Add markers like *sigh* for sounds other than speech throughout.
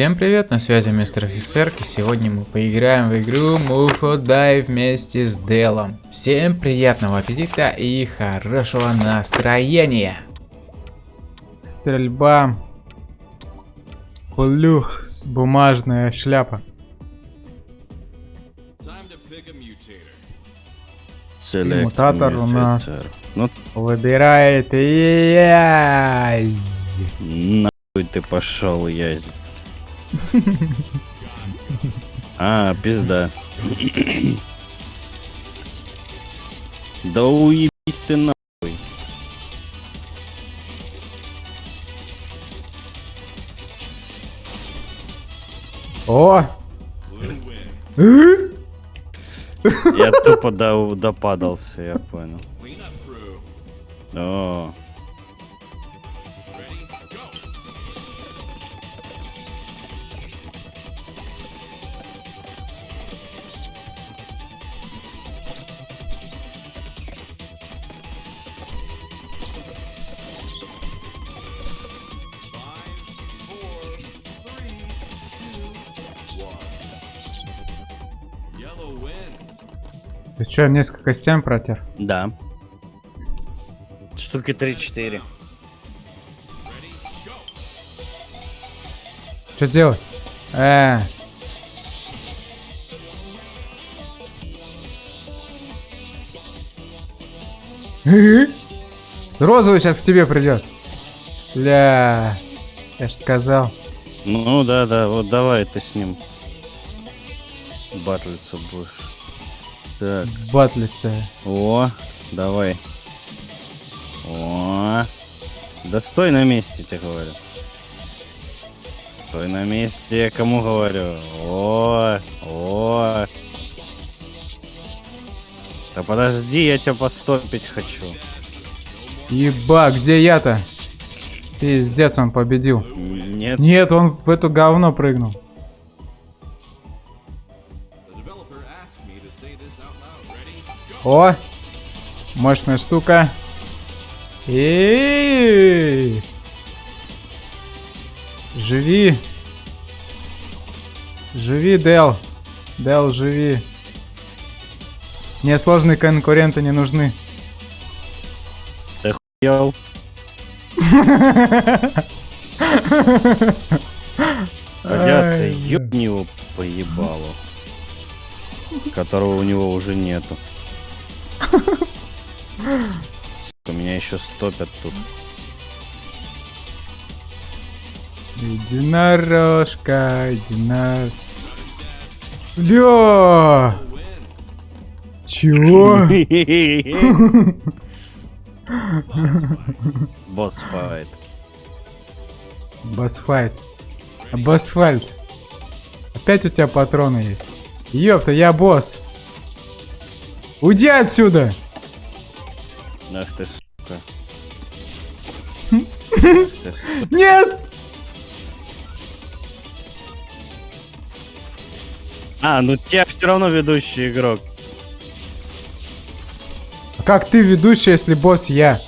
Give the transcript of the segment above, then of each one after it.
Всем привет, на связи мистер офицер, и сегодня мы поиграем в игру Mufo Die вместе с Делом. Всем приятного аппетита и хорошего настроения. Стрельба. Плюх. Бумажная шляпа. Мутатор у нас Ну, выбирает Язь. нахуй ты пошел, язь. А, пизда. Да уебись ты нахуй. О! Я тупо до, допадался, я понял. О, Чё, несколько стен протер? да. Штуки 3-4. Что делать? Э. Розовый сейчас к тебе придет. Бля, я ж сказал. Ну да, да, вот давай ты с ним батлиться будешь. Так, Батлица. о, давай. О, да стой на месте, тебе говорю. Стой на месте, я кому говорю. О, о. Да подожди, я тебя постопить хочу. Еба, где я-то? Пиздец, он победил. Нет, Нет, он в эту говно прыгнул. О! Мощная штука. Эй! Живи! Живи, Дел! Дел, живи! Мне сложные конкуренты не нужны. Йоу. Радиация, Ай, ёбни его поебало. Которого у него уже нету. Сука, Меня еще стопят тут. Единорожка, единор... Бля! Чего? *laughs* Босс файт. Басфайт. Басфальт. Опять у тебя патроны есть. Ёпта, я босс. Уйди отсюда! Ах ты сука. Нет! А, ну тебя все равно ведущий игрок. А Как ты ведущий, если босс я?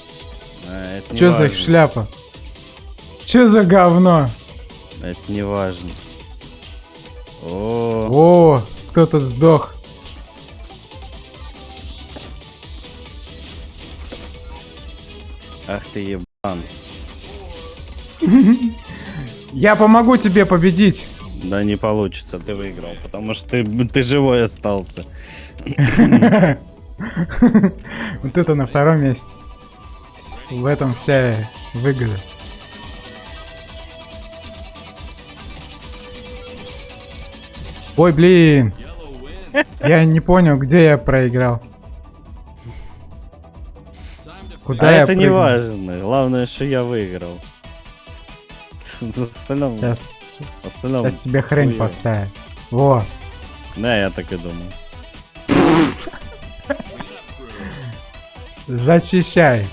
А, Чё за важно. шляпа? Чё за говно? Это не важно. О, О, кто-то сдох. Ах ты ебан. Я помогу тебе победить. Да не получится, ты выиграл, потому что ты, ты живой остался. *laughs* Вот это на втором месте. В этом вся выгода. Ой, блин. Я не понял, где я проиграл. Куда а я это не важно. Главное, что я выиграл. В остальном, Сейчас, в остальном сейчас тебе хрень хуёво. поставят. Во. Да, я так и думал. Зачищай.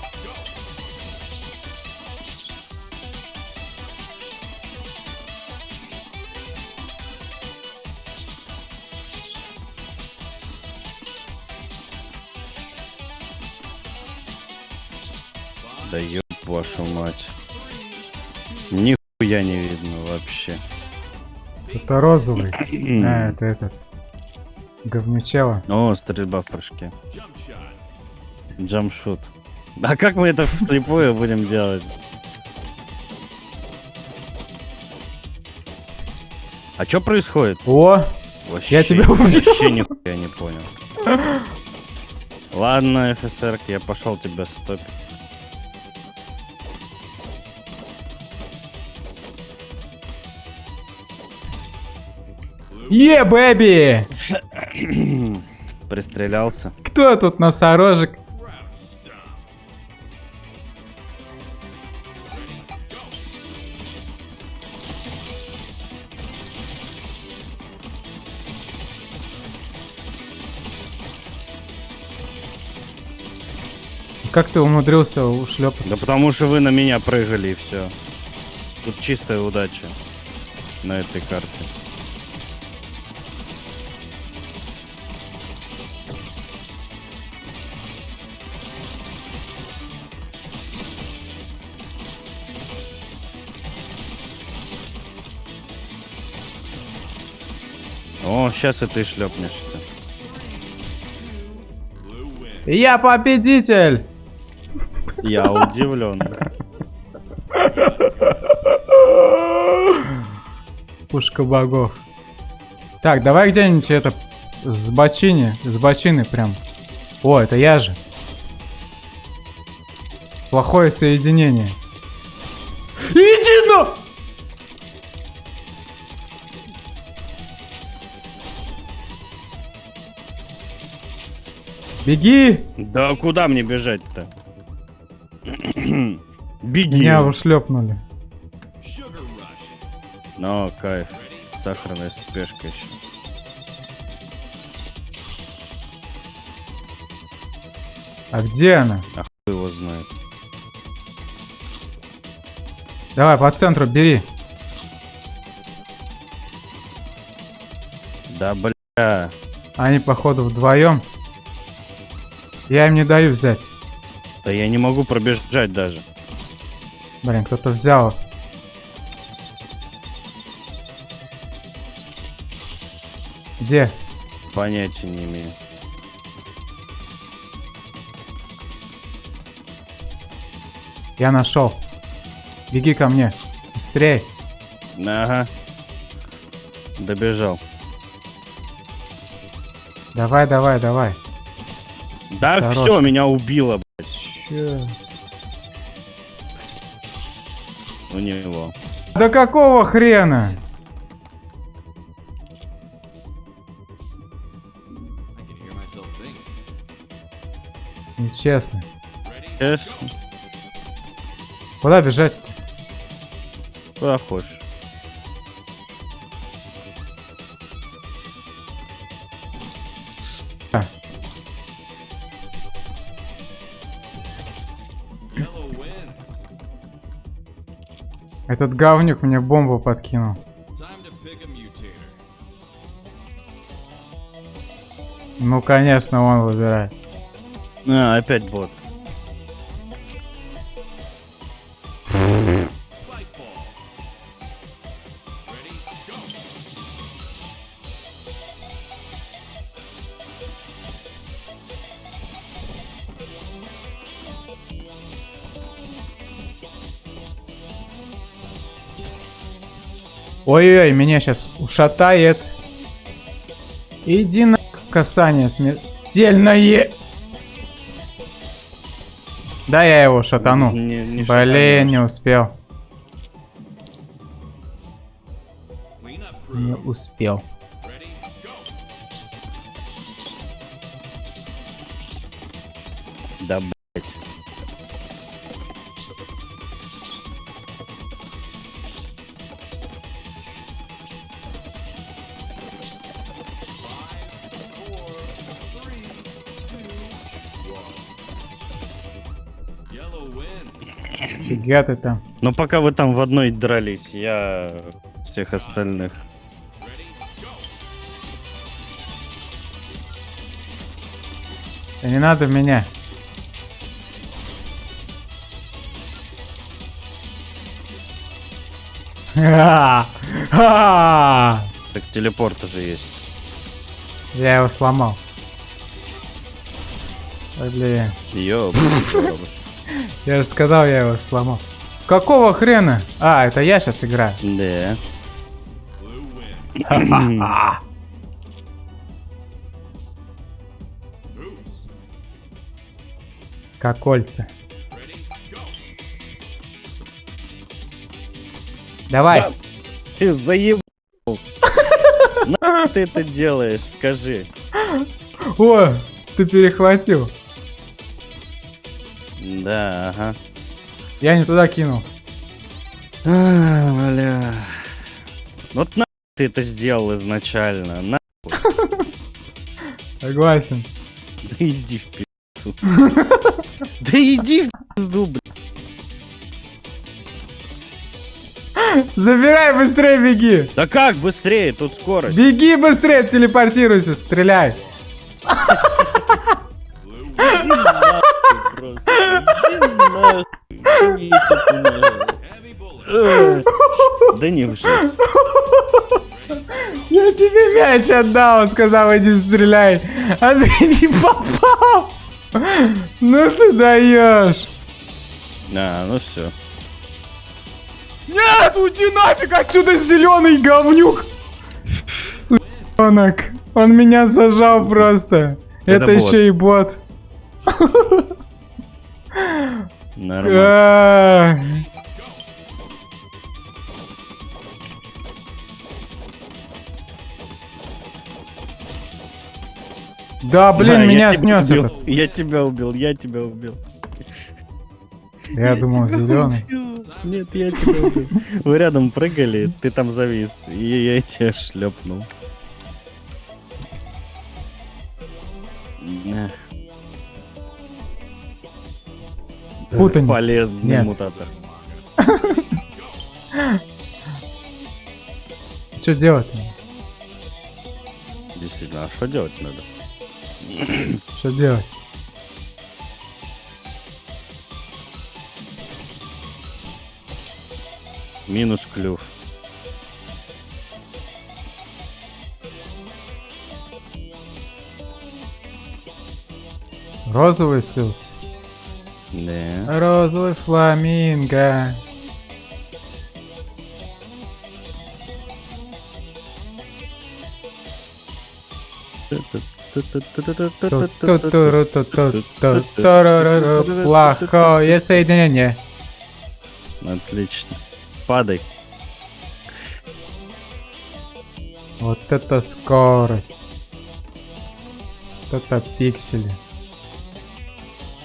Нихуя не видно вообще. Это розовый. А, это этот. Говнючева. О, стрельба в прыжке. Джамшут. А как мы это вслепую будем делать? А что происходит? О! Вообще, Я тебя убил. Вообще нихуя не понял. Ладно, ФСР, я пошел тебя стопить. Е, бэби! Пристрелялся. Кто тут носорожек? Как ты умудрился Да ушлепаться? потому что вы на меня прыгали и все. Тут чистая удача на этой карте. О, сейчас и ты шлепнешься. Я победитель! Я удивлен. Пушка богов. Так, давай где-нибудь это с бочини, с бочины прям. О, это я же. Плохое соединение. Беги! Да куда мне бежать-то? *clears throat* Беги. Меня ушлепнули. Ну, кайф. Сахарная спешка еще. А где она? Кто его знает. Давай, по центру бери. Да бля. Они, походу, вдвоем. Я им не даю взять. Да я не могу пробежать даже. Блин, кто-то взял. Где? Понятия не имею. Я нашел. Беги ко мне. Быстрей. Ага. Добежал. Давай, давай, давай. Да Сорочка. все, меня убило, блядь. Чё? У него. Да какого хрена? Нечестно. Честно. Куда бежать? Куда хочешь. Этот говнюк мне бомбу подкинул. Ну, конечно, он выбирает. А, опять бот. Ой-ой-ой, меня сейчас ушатает. Иди на касание смертельное. Да, я его шатану. Не- не Блин, шатанешь. не успел. Не успел. Фига ты там. Ну, пока вы там в одной дрались, я всех остальных. Да не надо меня. *laughs* Так телепорт уже есть. Я его сломал. Блин. Ёб, Я же сказал, я его сломал. Какого хрена? А, это я сейчас играю. Да. Как кольца. Давай. Ты заебал. На ты это делаешь, скажи. О, ты перехватил. Да, ага. Я не туда кинул. А, бля. Вот на ты это сделал изначально. На Согласен. да иди в пизду. Да иди в пизду, бля. Забирай быстрее, беги. Да как быстрее, тут скорость. Беги быстрее, телепортируйся, стреляй. Эх, Да не жизнь. Я тебе мяч отдал, сказал, иди стреляй. А ты не попал. Ну ты даешь. А, ну все. Нет, уйди нафиг отсюда, зеленый говнюк. Сучонок. Он меня зажал просто. Это Это, еще и бот. Нормально. Да, блин, Да, я меня снес убил. этот. Я тебя убил, я тебя убил. Я думал, зеленый. Нет, я тебя убил. Вы рядом прыгали, ты там завис. И я тебя шлепнул. Эх. Путаница. Полезный Нет. мутатор. Что делать? Действительно, а что делать надо? Что делать? Минус клюв. Розовый слился. Да. Розовый фламинго. Плохое соединение. Отлично. Падай. Вот это скорость. Вот это пиксели.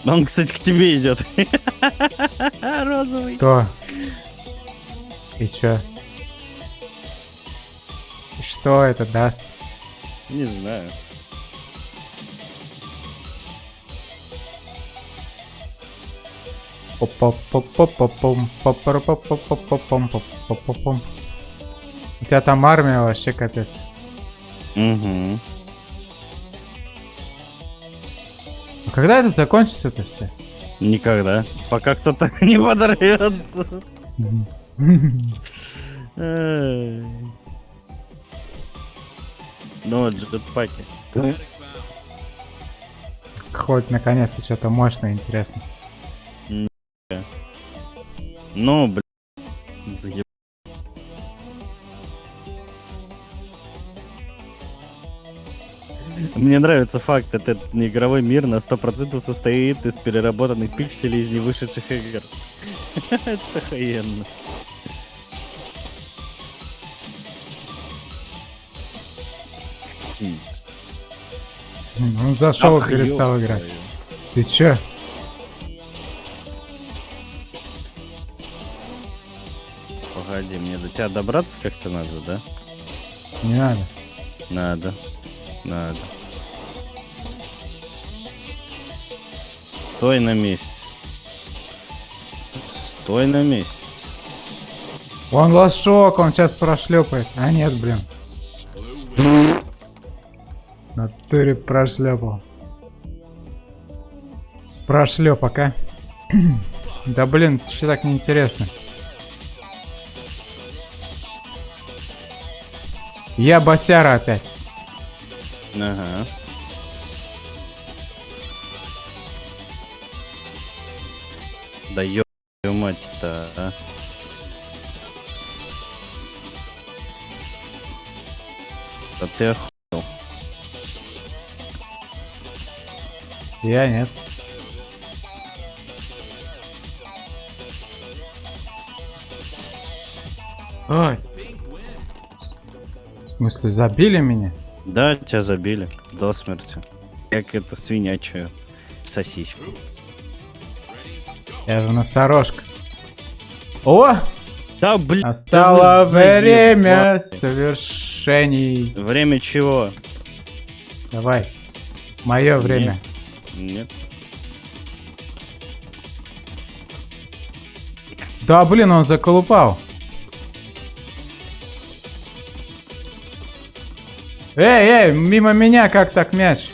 Он, кстати, к тебе идет. *laughs* Розовый. Кто? И чё? И Что это даст? Не знаю. У тебя там армия вообще капец. Угу. Когда это закончится это все? Никогда. Пока кто-то *laughs* не подорвется. Ну вот джетпаки. Хоть наконец-то что-то мощное интересно. Ну, блин. Заеб... Мне нравится факт, этот игровой мир на 100% состоит из переработанных пикселей из невышедших игр. *laughs* Это ж охуенно. М. Он зашел и перестал играть. Ты чё? Погоди, мне до тебя добраться как-то надо, да? Не надо. Надо. Надо. Стой на месте. Стой на месте. Он лошок, он сейчас прошлепает. А нет, блин. Натуре прошлепал. Прошлепок, а? *clears throat* Да блин, что так неинтересно? Я босяра опять. Ага. Да ё мать-то, а. Да ты ох... Я нет. Ой. В смысле, забили меня? Да, тебя забили до смерти. Как это свинячую сосиску. Я же носорожка. О! Да, блин. Заебали. время совершений. Время чего? Давай. Мое время. Нет. Да, блин, он заколупал. Эй, эй, мимо меня как так мяч?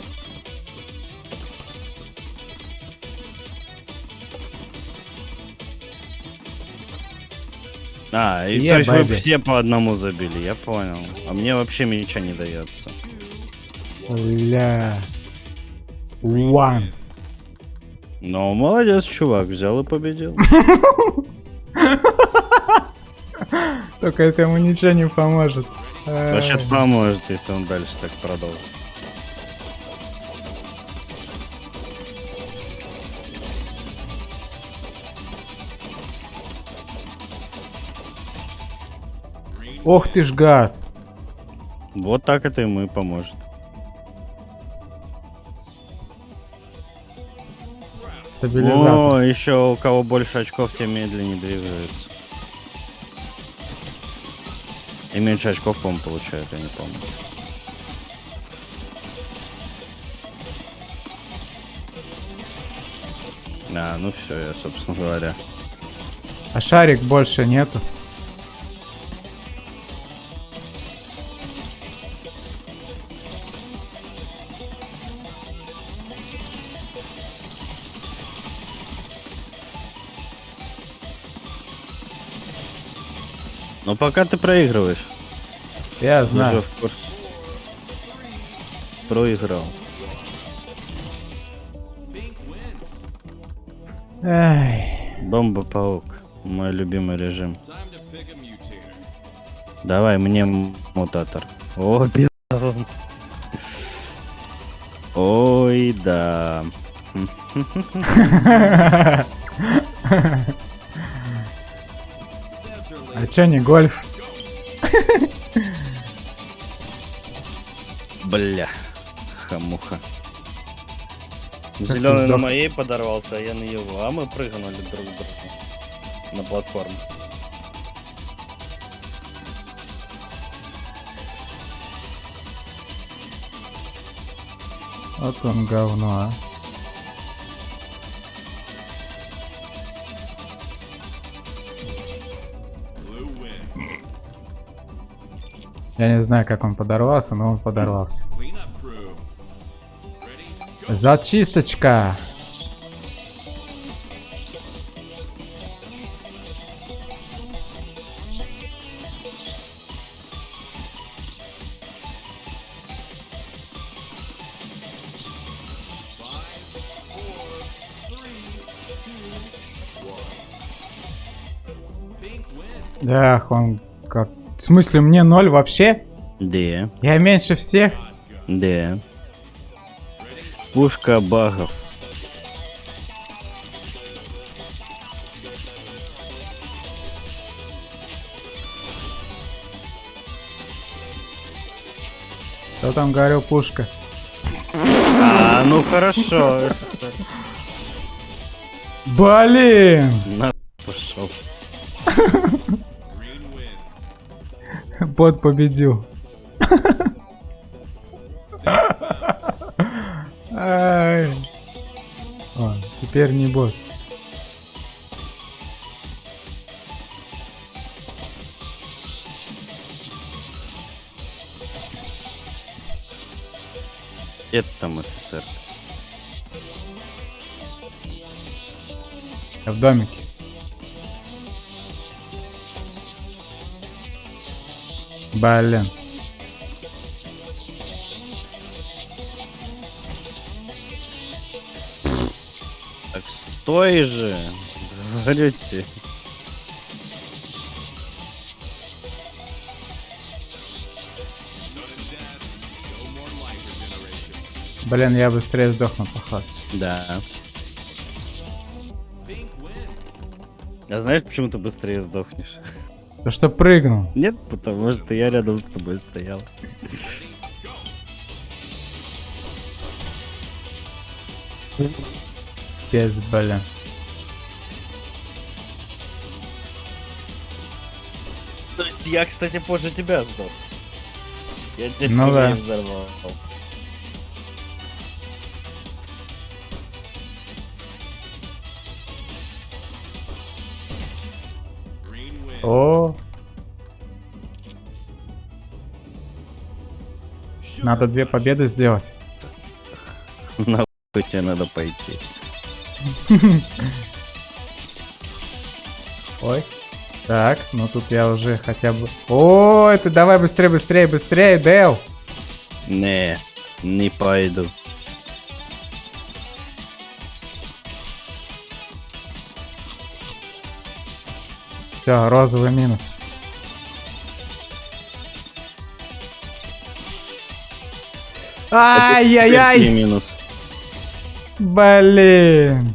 А, и Я то есть вы бэби. все по одному забили, я понял. А мне вообще ничего не дается. Бля. One. Ну, молодец, чувак, взял и победил. Только это ему ничего не поможет. Вообще поможет, если он дальше так продолжит. Ох ты ж гад. Вот так это ему и поможет. Стабилизатор. О, еще у кого больше очков, тем медленнее двигается. И меньше очков, по-моему, получают, я не помню. А, ну все, я, собственно говоря. А шарик больше нету. Но пока ты проигрываешь. Я Ты уже знаю. в курсе. Проиграл. Эй. Бомба-паук. Мой любимый режим. Давай мне мутатор. О, пизда. Ой, да. *laughs* *laughs* А чё не гольф? Бля. Хамуха. Зеленый на моей подорвался, а я на его. А мы прыгнули друг к другу. На платформу. Вот он говно, а. Я не знаю, как он подорвался, но он подорвался. Зачисточка. Эх, он. В смысле, мне ноль вообще? Да, Я меньше всех? да. Пушка багов. Кто там говорил пушка? А, ну хорошо. Блин! На Бот победил. О, теперь не бот. Это там офицер. Я в домике. Блин. Так стой же, говорите. Блин, я быстрее сдохну, поход. Да. А знаешь, почему ты быстрее сдохнешь? То что прыгнул. Нет, потому что я рядом с тобой стоял. Пиздец, блин. То есть я, кстати, позже тебя сдох. Я тебя Ну да. взорвал. О. Надо две победы сделать. Нахуй тебе надо пойти. *laughs* Ой. Так, ну тут я уже хотя бы... О, это давай быстрее, быстрее, быстрее, Дэл. Не, не пойду. Все, розовый минус. Ай-яй-яй! минус. Блин.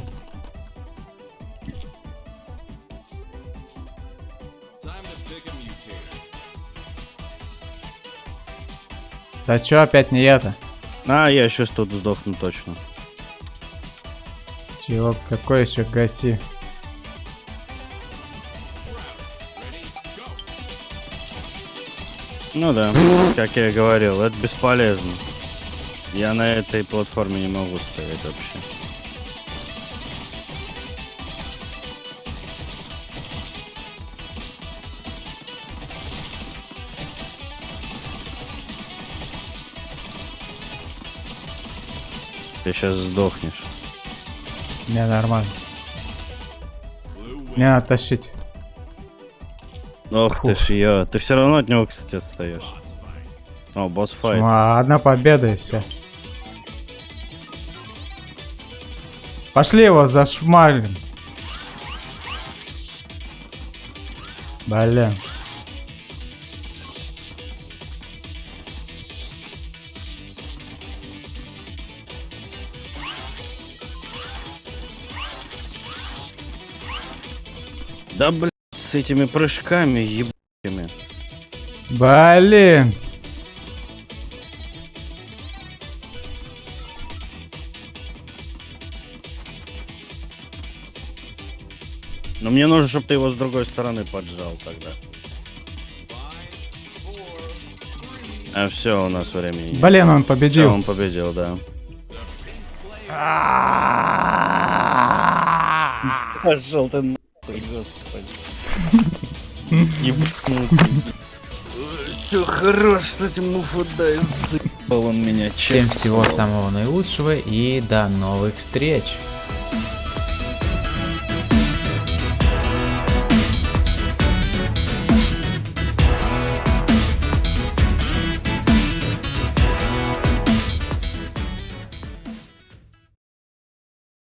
Да чё опять не я-то? А, я сейчас тут сдохну точно. Чего, какой еще гаси? Ну да, *laughs* как я и говорил, это бесполезно. Я на этой платформе не могу стоять вообще. Ты сейчас сдохнешь. Не, нормально. Не надо Ох ты ж я. Ты все равно от него, кстати, отстаешь. О, босс файт. Ну, а одна победа и все. Пошли его зашмалим. Блин. Да блин, с этими прыжками ебучими. Блин. Но мне нужно, чтобы ты его с другой стороны поджал тогда. А все, у нас времени нет. Блин, он победил. он победил, да. Пошел ты нахуй, Все хорош с этим муфудай, заебал он меня, Всем честно всего слово. самого наилучшего и до новых встреч.